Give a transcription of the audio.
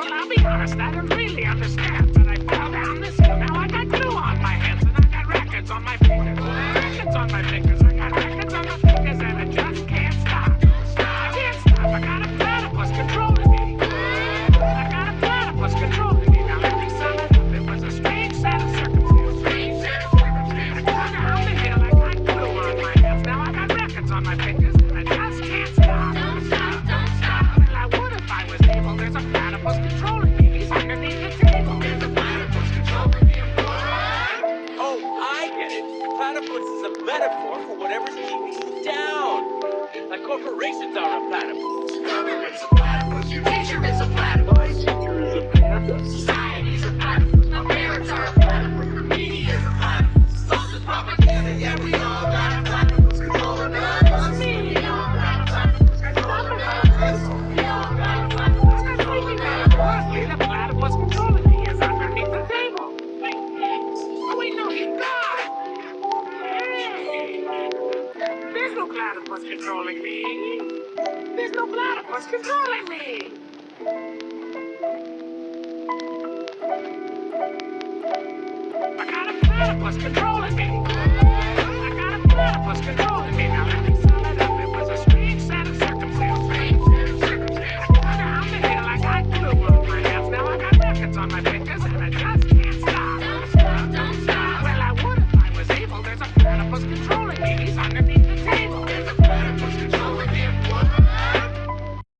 Well, I'll be honest, I don't really understand, but I fell down this. stairs. platypus is a metaphor for whatever's keeping you down. Like corporations are a platypus. platypus controlling me. There's no platypus controlling me. I got a platypus controlling me.